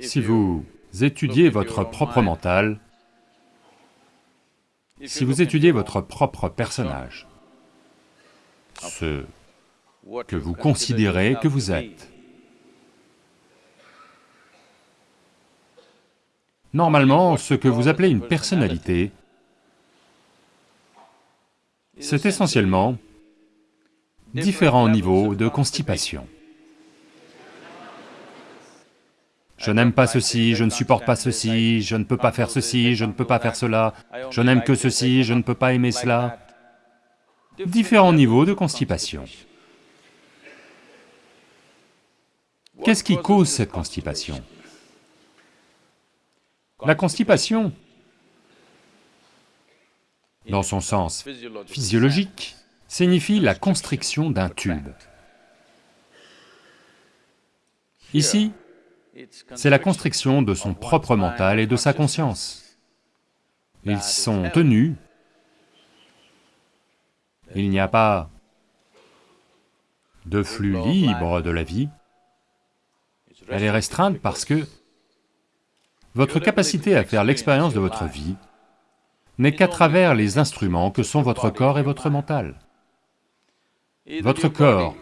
Si vous étudiez votre propre mental, si vous étudiez votre propre personnage, ce que vous considérez que vous êtes, normalement, ce que vous appelez une personnalité, c'est essentiellement différents niveaux de constipation. Je n'aime pas ceci, je ne supporte pas ceci, je ne peux pas faire ceci, je ne peux pas faire cela, je n'aime que ceci, je ne peux pas aimer cela. Différents niveaux de constipation. Qu'est-ce qui cause cette constipation? La constipation, dans son sens physiologique, signifie la constriction d'un tube. Ici, c'est la constriction de son propre mental et de sa conscience. Ils sont tenus, il n'y a pas de flux libre de la vie, elle est restreinte parce que votre capacité à faire l'expérience de votre vie n'est qu'à travers les instruments que sont votre corps et votre mental. Votre corps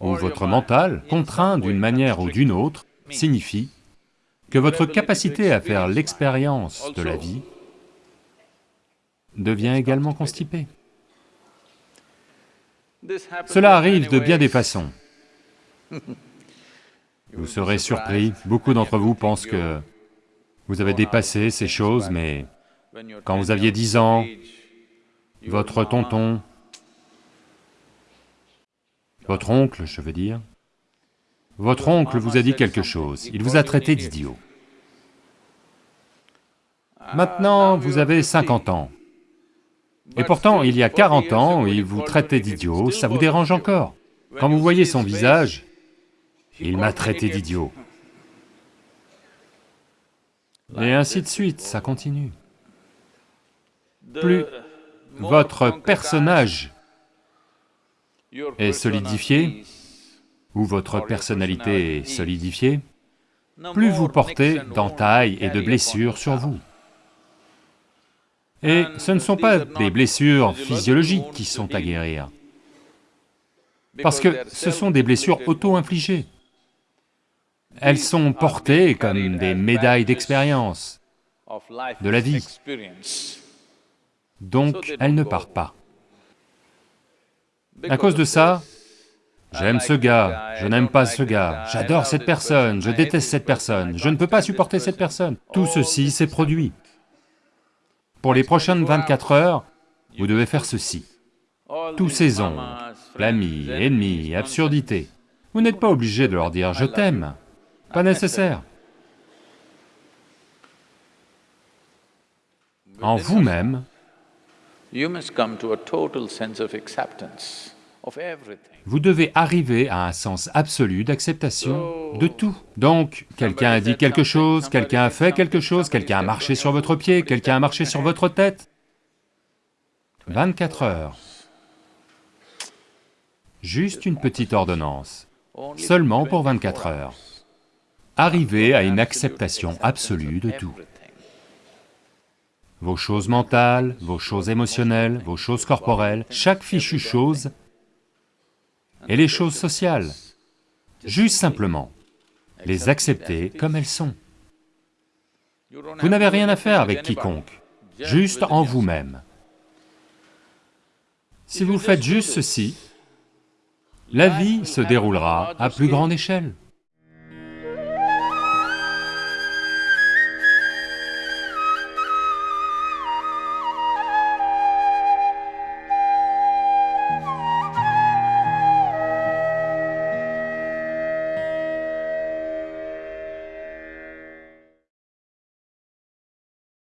ou votre mental, contraint d'une manière ou d'une autre, signifie que votre capacité à faire l'expérience de la vie devient également constipée. Cela arrive de bien des façons. Vous serez surpris, beaucoup d'entre vous pensent que vous avez dépassé ces choses, mais quand vous aviez 10 ans, votre tonton votre oncle, je veux dire, votre oncle vous a dit quelque chose, il vous a traité d'idiot. Maintenant, vous avez 50 ans, et pourtant, il y a 40 ans, il vous traitait d'idiot, ça vous dérange encore? Quand vous voyez son visage, il m'a traité d'idiot. Et ainsi de suite, ça continue. Plus votre personnage est solidifié, ou votre personnalité est solidifiée, plus vous portez d'entailles et de blessures sur vous. Et ce ne sont pas des blessures physiologiques qui sont à guérir, parce que ce sont des blessures auto-infligées. Elles sont portées comme des médailles d'expérience de la vie, donc elles ne partent pas. À cause de ça, j'aime ce gars, je n'aime pas ce gars, j'adore cette personne, je déteste cette personne, je ne peux pas supporter cette personne. Tout ceci s'est produit. Pour les prochaines 24 heures, vous devez faire ceci. Tous ces ombres, l'ami, ennemi, absurdité, vous n'êtes pas obligé de leur dire « je t'aime », pas nécessaire. En vous-même, vous devez arriver à un sens absolu d'acceptation de tout. Donc, quelqu'un a dit quelque chose, quelqu'un a fait quelque chose, quelqu'un a marché sur votre pied, quelqu'un a marché sur votre tête. 24 heures. Juste une petite ordonnance, seulement pour 24 heures. Arrivez à une acceptation absolue de tout vos choses mentales, vos choses émotionnelles, vos choses corporelles, chaque fichue chose, et les choses sociales, juste simplement les accepter comme elles sont. Vous n'avez rien à faire avec quiconque, juste en vous-même. Si vous faites juste ceci, la vie se déroulera à plus grande échelle.